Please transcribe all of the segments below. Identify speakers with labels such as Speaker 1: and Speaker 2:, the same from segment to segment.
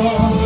Speaker 1: amor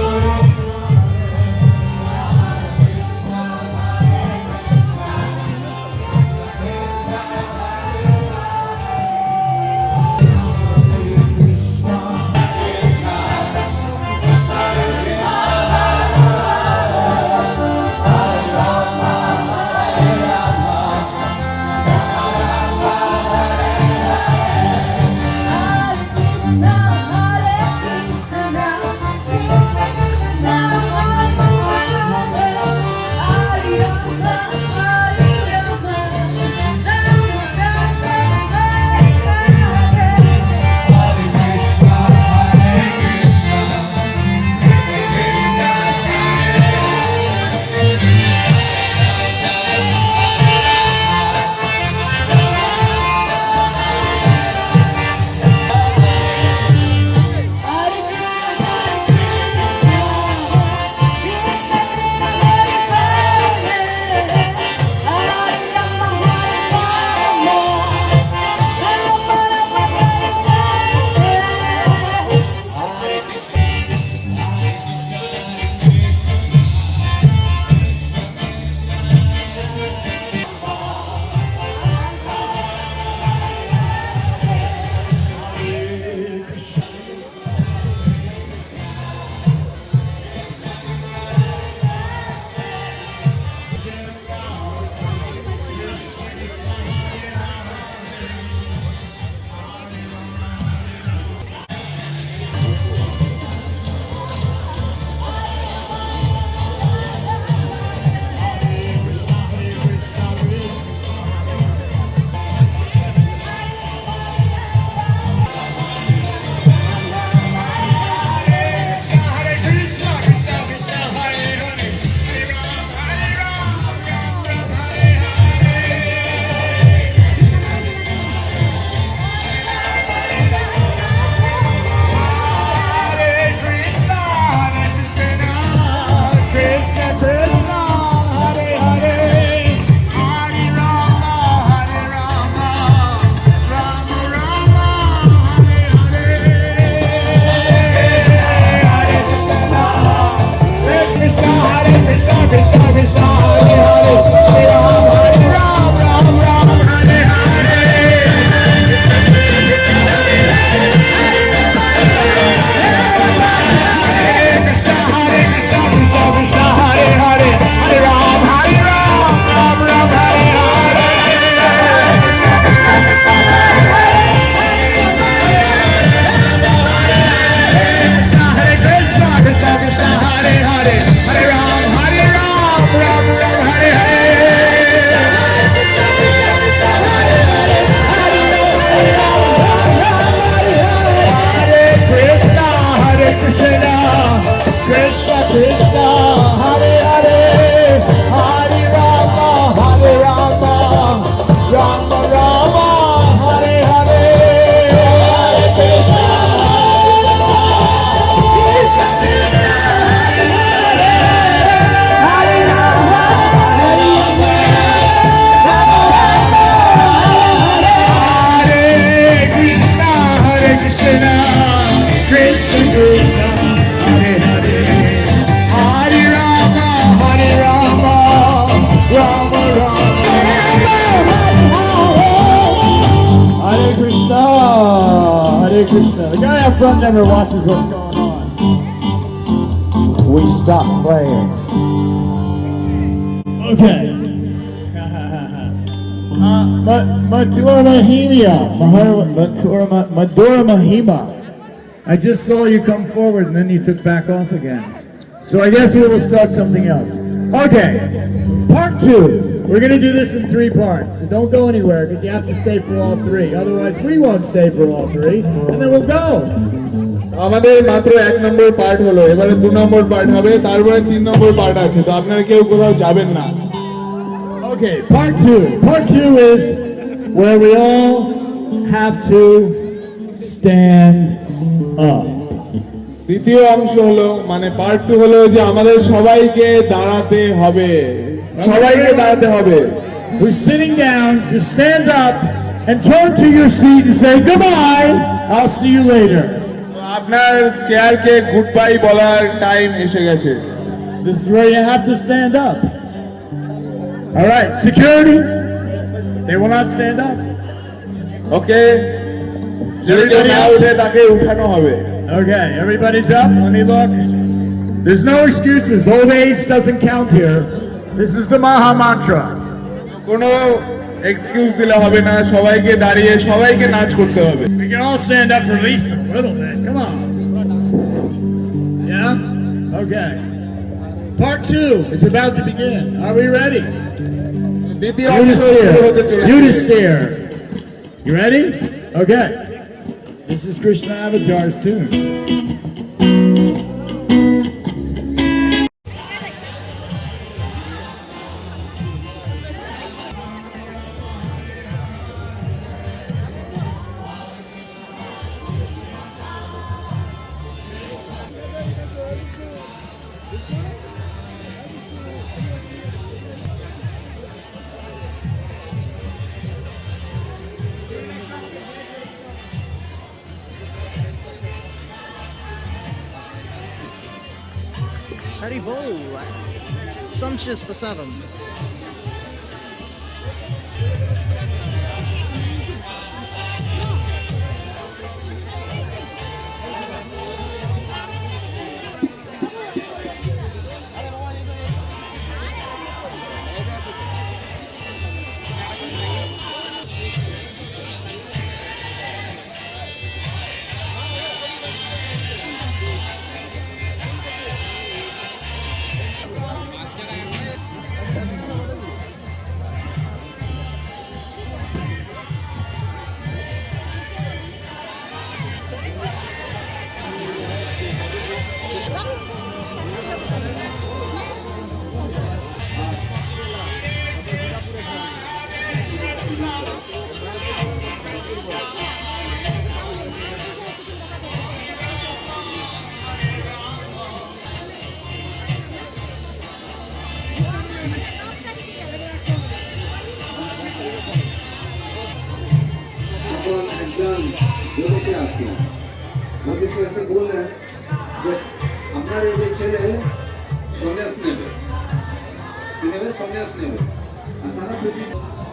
Speaker 1: Krishna. The guy up front never watches what's going on. We stop playing. Okay. Uh, Ma- Madhura Mahima. Mahar- Madhura Ma- Madhura Mahima. I just saw you come forward and then you took back off again. So I guess we will start something else. Okay. Part two. We're going to do this in three parts. So don't go anywhere because you have to stay for all three. Otherwise, we won't stay for all three. And then we'll go.
Speaker 2: আমাদের মাত্র এক নম্বর part হলো এবারে দু নম্বর part হবে তারপরে তিন নম্বর part আছে তো আপনারা কেউ কোথাও যাবেন না
Speaker 1: Okay, part two. Part two is where we all have to stand up.
Speaker 2: দ্বিতীয় অংশ হলো মানে পার্ট টু হলো যে আমাদের সবাইকে দাঁড়াতে হবে সবাইকে দাঁড়াতে হবে
Speaker 1: Who's sitting down to stand up and turn to your seat and say, Goodbye, I'll see you later.
Speaker 2: আপনার চেয়ারকে গুড বাই বলার টাইম এসে গেছে
Speaker 1: This is where you have to stand up. All right, security. They will not stand up.
Speaker 2: ওকে যদি কেউ না উঠে তাকে উঠানো হবে
Speaker 1: Okay, everybody's up. Let me look. There's no excuses. Old age doesn't count here. This is the Maha Mantra.
Speaker 2: কোনো excuse দিলে হবে না সবাইকে দাঁড়িয়ে সবাইকে নাচ করতে হবে
Speaker 1: We can all stand up for at least a little bit. Come on. Yeah? Okay. Part two is about to begin. Are we ready?
Speaker 2: দ্বিতীয় অংশ
Speaker 1: Unit
Speaker 2: শুরু হতে
Speaker 1: steer.
Speaker 2: চলেছে
Speaker 1: Unit steer. You ready? Okay. This is Krishna Avatar's tune.
Speaker 3: very Haribol. Sumptuous for
Speaker 4: seven. 그냥 요렇게 할게요. 여기서 해서 뭐는 이제 앞마리를 제일 정면 스냅을. 왜냐면 정면 스냅을. 아, 사람 표시